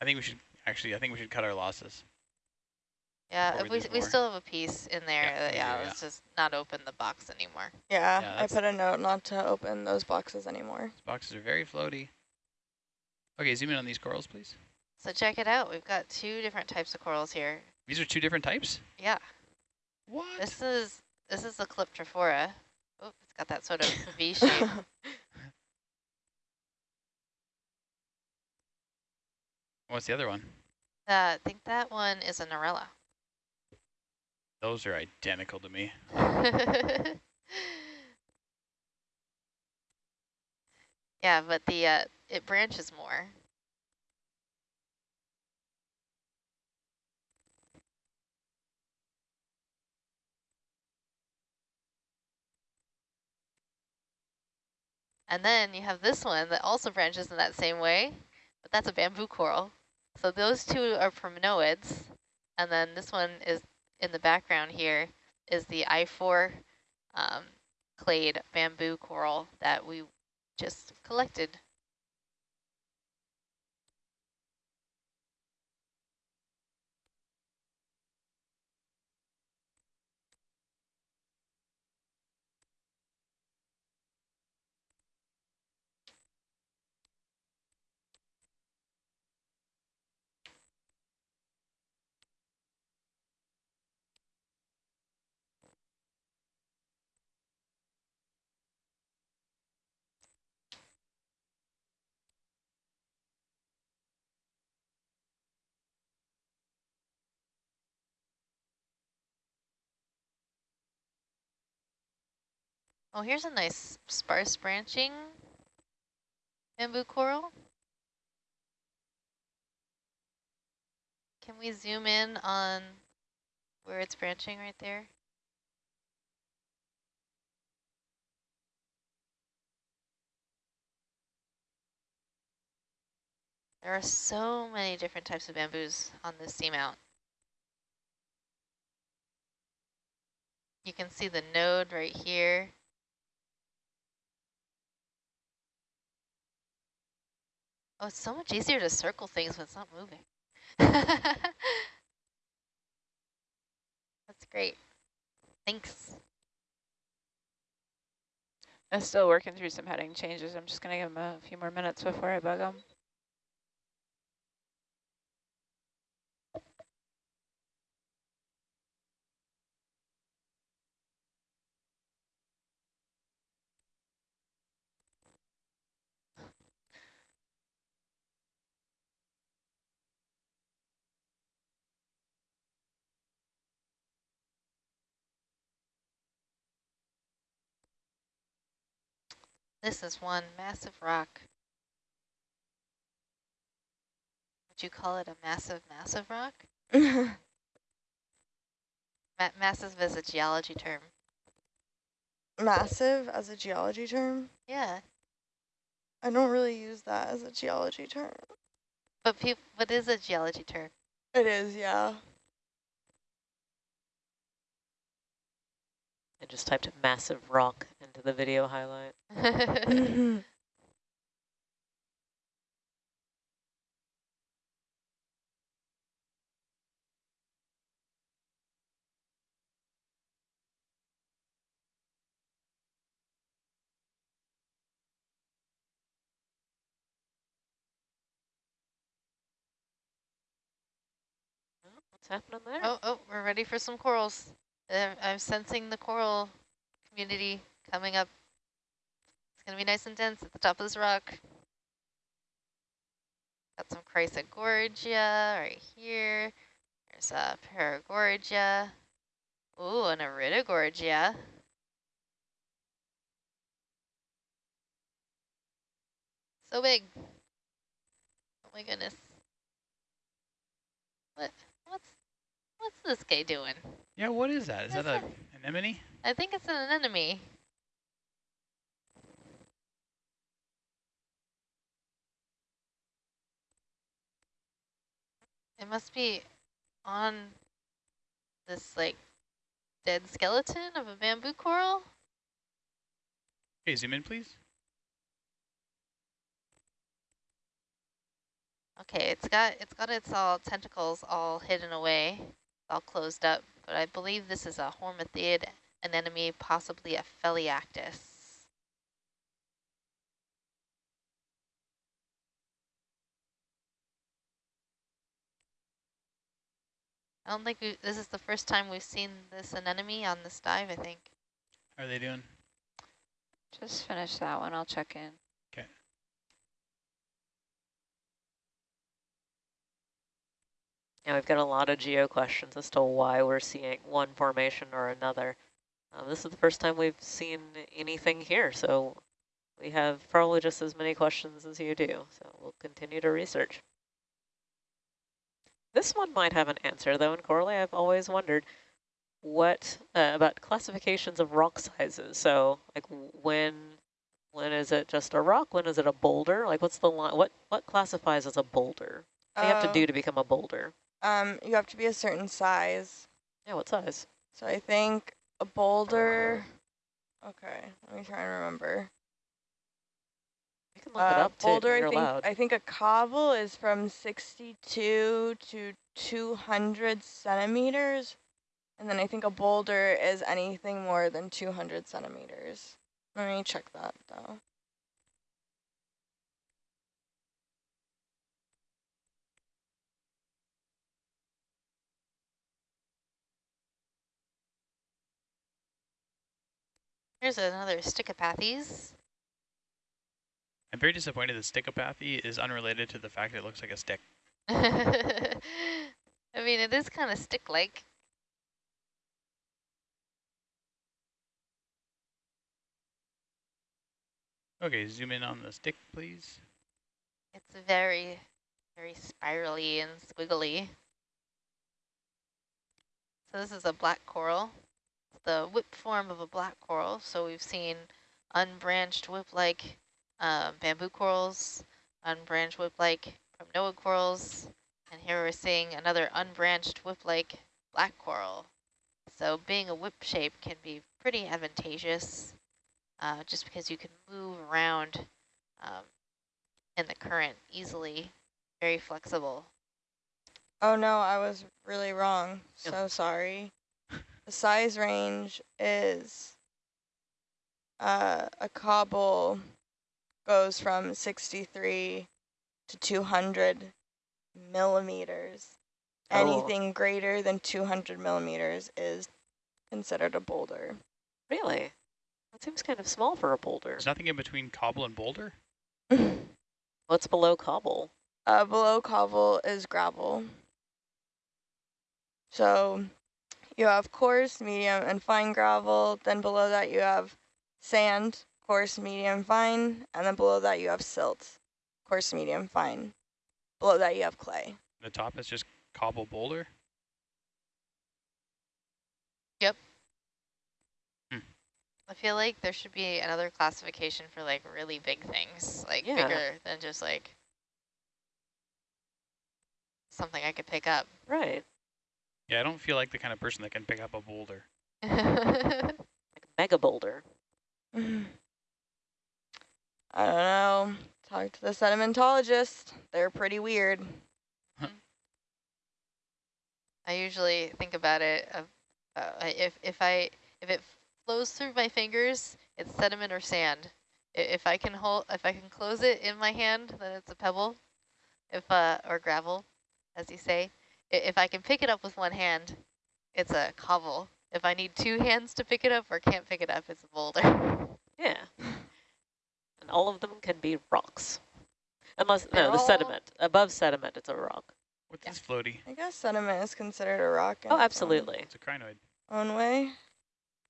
Speaker 3: I think we should, actually, I think we should cut our losses.
Speaker 2: Yeah, if
Speaker 3: we
Speaker 2: we, we still have a piece in there.
Speaker 3: Yeah,
Speaker 2: that-
Speaker 3: we
Speaker 2: Yeah, let's just not open the box anymore.
Speaker 4: Yeah,
Speaker 3: Yeah,
Speaker 4: I put a note not to open those boxes anymore.
Speaker 3: These boxes are very floaty. Okay, zoom in on these corals, please.
Speaker 2: So check it out. We've got two different types of corals here.
Speaker 3: These are two different types?
Speaker 2: Yeah,
Speaker 3: What?
Speaker 2: this is this is the Calyptrophora. Oh, it's got that sort of V shape.
Speaker 3: What's the other one?
Speaker 2: Uh, I think that one is a Narella.
Speaker 3: Those are identical to me.
Speaker 2: yeah, but the uh, it branches more. And then you have this one that also branches in that same way, but that's a bamboo coral. So those two are primnoids, and then this one is in the background here is the I4 um, clade bamboo coral that we just collected. Oh, here's a nice sparse branching bamboo coral. Can we zoom in on where it's branching right there? There are so many different types of bamboos on this seamount. You can see the node right here. Oh, it's so much easier to circle things when it's not moving. That's great. Thanks.
Speaker 5: I'm still working through some heading changes. I'm just going to give them a few more minutes before I bug them.
Speaker 2: This is one massive rock. Would you call it a massive, massive rock? Ma massive as a geology term.
Speaker 4: Massive as a geology term?
Speaker 2: Yeah,
Speaker 4: I don't really use that as a geology term.
Speaker 2: but peop what is a geology term?
Speaker 4: It is, yeah.
Speaker 1: I just typed massive rock into the video highlight. Mm-hmm. What's happening there?
Speaker 2: oh, oh, we're ready for some corals. Uh, I'm sensing the coral community coming up. It's going to be nice and dense at the top of this rock. Got some Chrysogorgia right here. There's a Paragorgia. Ooh, an Iridogorgia. So big. Oh my goodness. What? What's what's this guy doing?
Speaker 3: Yeah, what is that? Is that a anemone?
Speaker 2: I think it's an anemone. It must be on this like dead skeleton of a bamboo coral.
Speaker 3: Okay, zoom in, please.
Speaker 2: Okay, it's got it's got its all tentacles all hidden away, all closed up. But I believe this is a hormathiid anemone, possibly a Phelliactis. I don't think we, this is the first time we've seen this anemone on this dive, I think.
Speaker 3: How are they doing?
Speaker 5: Just finish that one. I'll check in.
Speaker 1: Yeah, we've got a lot of geo questions as to why we're seeing one formation or another. Uh, this is the first time we've seen anything here, so we have probably just as many questions as you do. So we'll continue to research. This one might have an answer, though, and Corley, I've always wondered what uh, about classifications of rock sizes. So, like, when when is it just a rock? When is it a boulder? Like, what's the line? What what classifies as a boulder? What do you have to do to become a boulder?
Speaker 4: Um, you have to be a certain size.
Speaker 1: Yeah, what size?
Speaker 4: So I think a boulder. Okay, let me try and remember.
Speaker 1: You can look it
Speaker 4: Uh,
Speaker 1: up too.
Speaker 4: boulder, I think. I think a cobble is from 62 to 200 centimeters, and then I think a boulder is anything more than 200 centimeters. Let me check that though.
Speaker 2: Here's another Stichopathes.
Speaker 3: I'm very disappointed that Stichopathes is unrelated to the fact that it looks like a stick.
Speaker 2: I mean, it is kind of stick-like.
Speaker 3: Okay, zoom in on the stick, please.
Speaker 2: It's very, very spirally and squiggly. So this is a black coral. The whip form of a black coral. So we've seen unbranched whip-like um, bamboo corals, unbranched whip-like Primnoid corals, and here we're seeing another unbranched whip-like black coral. So being a whip shape can be pretty advantageous uh, just because you can move around um, in the current easily, very flexible.
Speaker 4: Oh no, I was really wrong. So sorry. The size range is uh, a cobble goes from 63 to 200 millimeters.
Speaker 1: Oh.
Speaker 4: Anything greater than 200 millimeters is considered a boulder.
Speaker 1: Really? That seems kind of small for a boulder.
Speaker 3: There's nothing in between cobble and boulder?
Speaker 1: What's below cobble?
Speaker 4: Uh, below cobble is gravel. So you have coarse, medium, and fine gravel. Then below that you have sand, coarse, medium, fine. And then below that you have silt, coarse, medium, fine. Below that you have clay.
Speaker 3: The top is just cobble boulder? Yep. Hmm.
Speaker 2: I feel like there should be another classification for like really big things, like
Speaker 1: Yeah.
Speaker 2: bigger than just like something I could pick up.
Speaker 1: Right.
Speaker 3: Yeah, I don't feel like the kind of person that can pick up a boulder.
Speaker 1: Like a mega boulder.
Speaker 4: I don't know. Talk to the sedimentologist. They're pretty weird.
Speaker 2: I usually think about it of uh, if if I if it flows through my fingers, it's sediment or sand. If I can hold if I can close it in my hand, then it's a pebble. If uh or gravel, as you say. I- If I can pick it up with one hand, it's a cobble. If I need two hands to pick it up or can't pick it up, it's a boulder.
Speaker 1: Yeah. And all of them can be rocks. Unless,
Speaker 4: They're
Speaker 1: no, the sediment. Above sediment, it's a rock.
Speaker 3: What's
Speaker 2: Yeah.
Speaker 3: this floaty?
Speaker 4: I guess sediment is considered a rock.
Speaker 1: Oh, absolutely.
Speaker 3: It's a crinoid.
Speaker 4: Own way.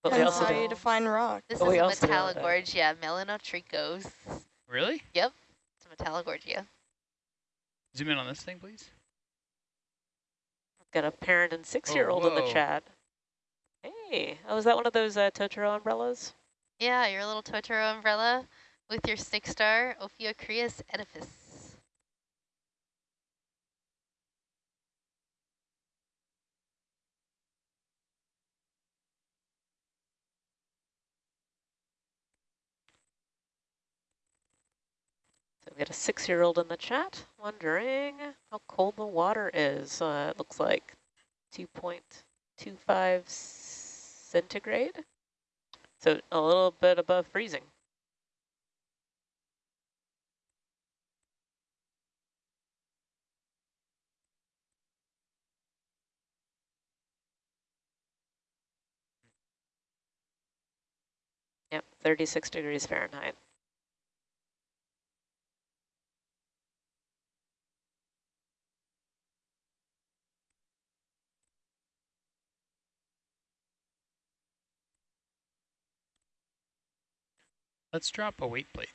Speaker 1: But we also
Speaker 4: how you
Speaker 1: do,
Speaker 4: define rock.
Speaker 2: This
Speaker 1: But
Speaker 2: is a
Speaker 1: also know that-
Speaker 2: Metallogorgia melanotrichos.
Speaker 3: Really?
Speaker 2: Yep, it's a Metallogorgia.
Speaker 3: Zoom in on this thing, please.
Speaker 1: Got a parent and six-year-old in the chat. Hey, oh, is that one of those uh, Totoro umbrellas?
Speaker 2: Yeah, your little Totoro umbrella with your six star Ophiocreas oedipus.
Speaker 1: So we got a six-year-old in the chat wondering how cold the water is. Uh, it looks like 2.25 centigrade. So a little bit above freezing. Yep, 36 degrees Fahrenheit.
Speaker 3: Let's drop a weight plate.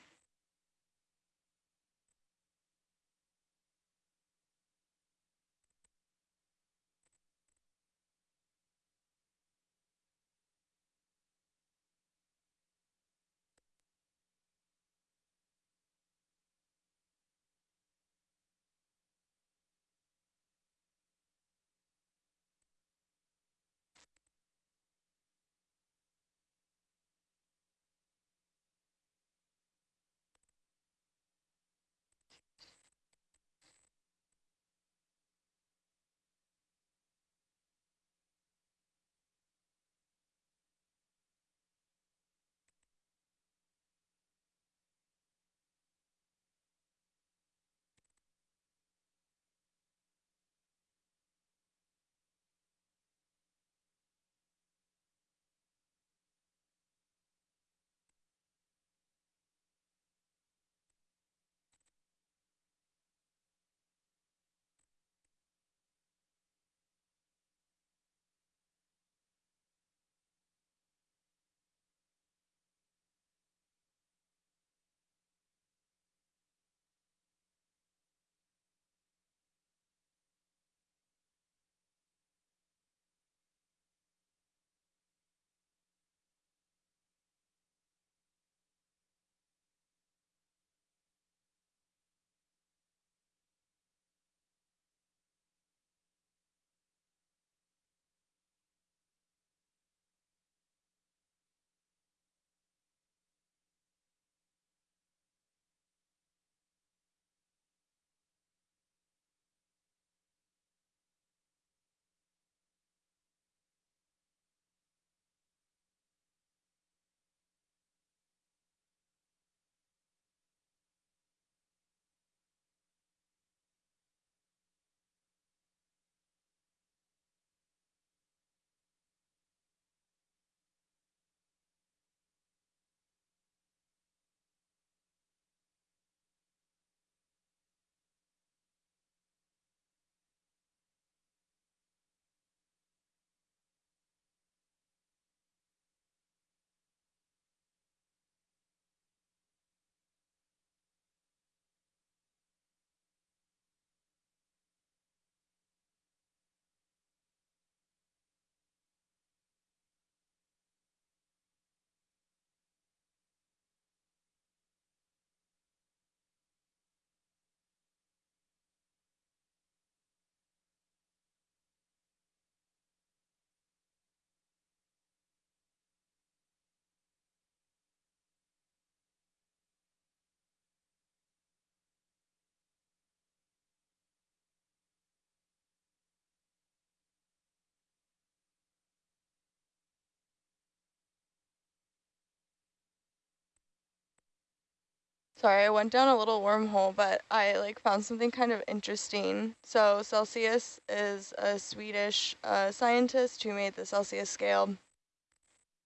Speaker 4: Sorry, I went down a little wormhole, but I like found something kind of interesting. So Celsius is a Swedish uh, scientist who made the Celsius scale.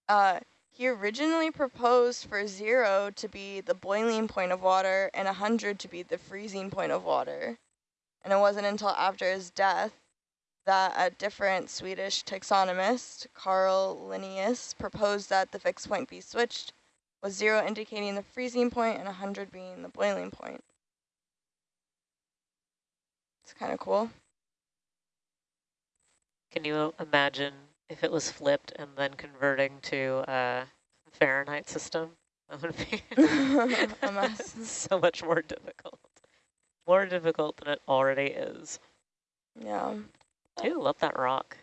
Speaker 4: Uh, he originally proposed for zero to be the boiling point of water and 100 to be the freezing point of water. And it wasn't until after his death that a different Swedish taxonomist, Carl Linnaeus, proposed that the fixed point be switched with zero indicating the freezing point and 100 being the boiling point. It's kind of cool.
Speaker 1: Can you imagine if it was flipped and then converting to a Fahrenheit system? That would be
Speaker 4: a mess.
Speaker 1: so much more difficult. More difficult than it already is.
Speaker 4: Yeah.
Speaker 1: Ooh, love that rock.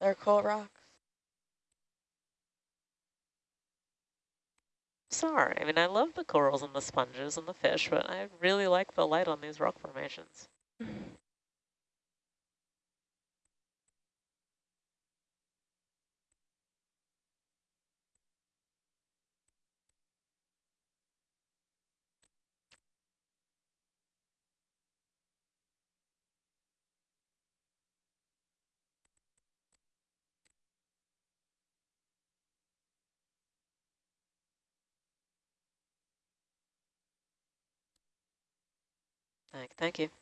Speaker 4: They're cool rocks.
Speaker 1: Sorry, I mean, I love the corals and the sponges and the fish, but I really like the light on these rock formations. Thank, you.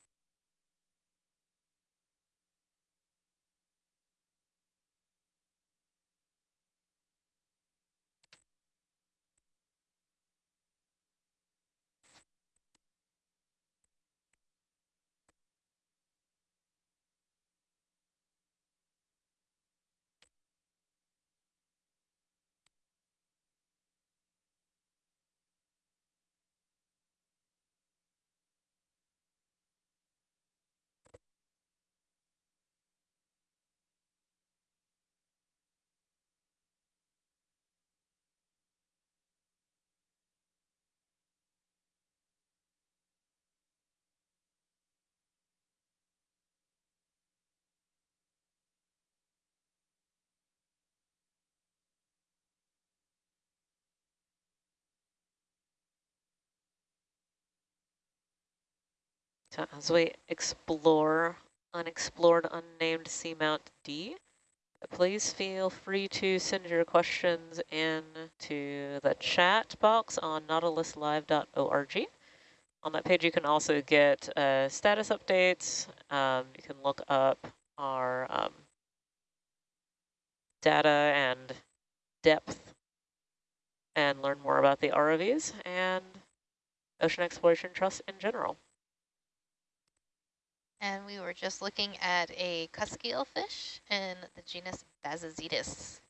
Speaker 1: As we explore unexplored unnamed seamount D, please feel free to send your questions in to the chat box on nautiluslive.org. On that page, you can also get uh, status updates. Um, you can look up our um, data and depth and learn more about the ROVs and Ocean Exploration Trust in general.
Speaker 2: And we were just looking at a cusk fish in the genus Bassozetus.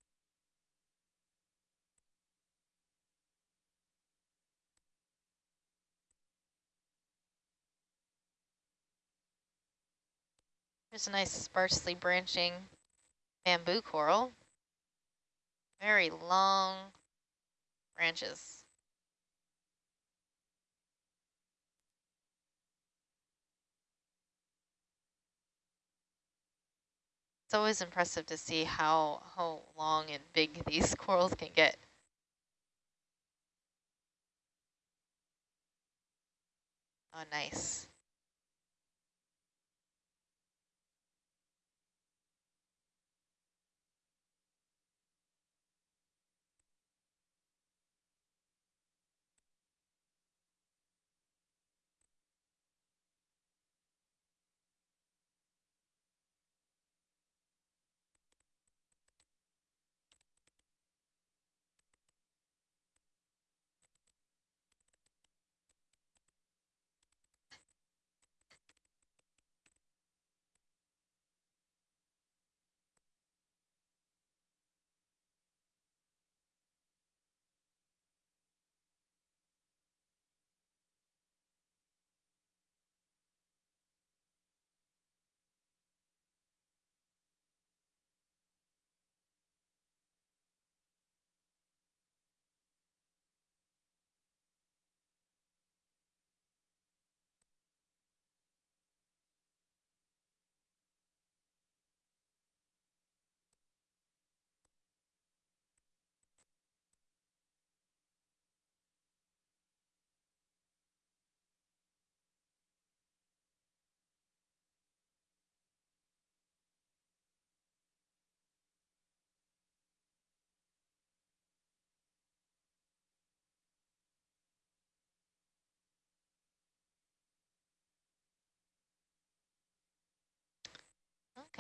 Speaker 2: There's a nice sparsely branching bamboo coral. Very long branches. It's always impressive to see how, how long and big these corals can get. Oh, nice.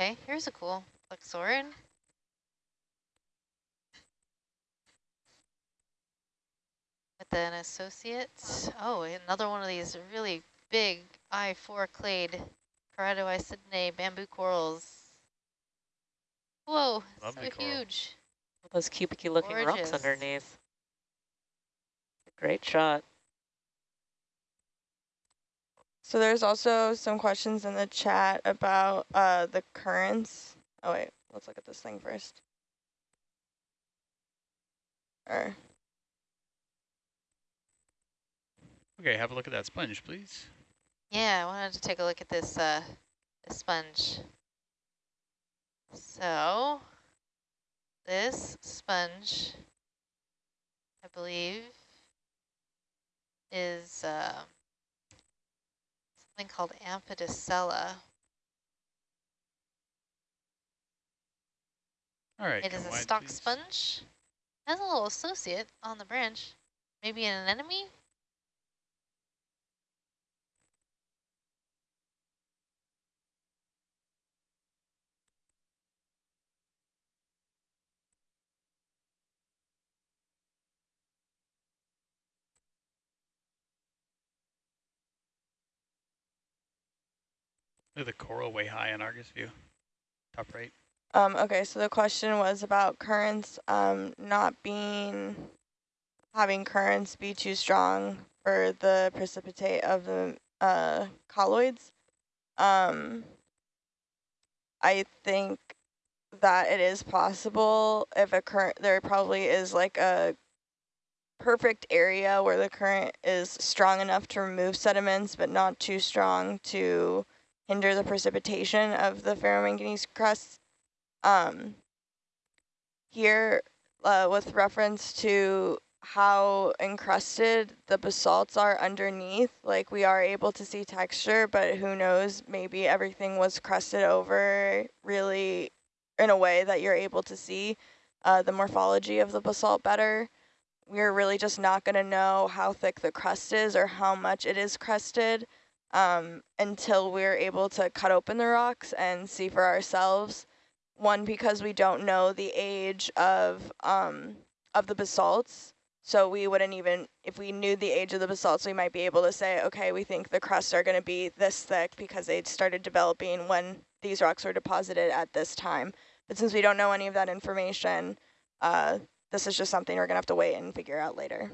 Speaker 2: Okay, here's a cool Plexaurid. With an associate. Oh, another one of these really big I-4 clade Keratoisidinae bamboo corals. Whoa,
Speaker 3: Lovely
Speaker 2: so
Speaker 3: coral.
Speaker 2: huge.
Speaker 1: Those cubic looking rocks underneath. Great shot.
Speaker 4: So there's also some questions in the chat about uh, the currents. Oh wait, let's look at this thing first. Or
Speaker 3: Okay, have a look at that sponge, please.
Speaker 2: Yeah, I wanted to take a look at this, uh, this sponge. So, this sponge, I believe, is uh, something called Amphidiscella.
Speaker 3: All right.
Speaker 2: It is a
Speaker 3: wide,
Speaker 2: stock
Speaker 3: please.
Speaker 2: sponge. Has a little associate on the branch. Maybe an anemone?
Speaker 3: Look at the coral way high in Argus view. Top right.
Speaker 4: um, okay, so the question was about currents um, not being having currents be too strong for the precipitate of the uh, colloids. Um, I think that it is possible if a current, there probably is like a perfect area where the current is strong enough to remove sediments, but not too strong to hinder the precipitation of the ferromanganese crusts. Um, here, uh, with reference to how encrusted the basalts are underneath, like we are able to see texture, but who knows, maybe everything was crusted over really in a way that you're able to see uh, the morphology of the basalt better. We're really just not going to know how thick the crust is or how much it is crusted um, until we're able to cut open the rocks and see for ourselves. One, because we don't know the age of um, of the basalts, so we wouldn't even, if we knew the age of the basalts, we might be able to say, okay, we think the crusts are going to be this thick because they started developing when these rocks were deposited at this time. But since we don't know any of that information, uh, this is just something we're going to have to wait and figure out later.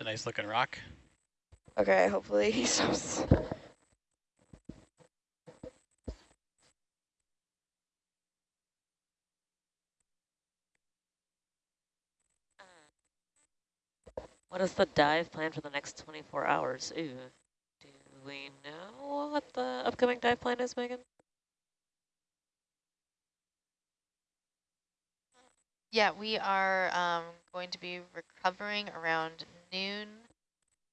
Speaker 3: It's a nice looking rock.
Speaker 4: Okay, hopefully he stops.
Speaker 1: What is the dive plan for the next 24 hours? Ooh. Do we know what the upcoming dive plan is, Megan?
Speaker 2: Yeah, we are um, going to be recovering around noon,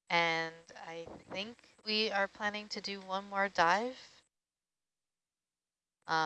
Speaker 2: and I think we are planning to do one more dive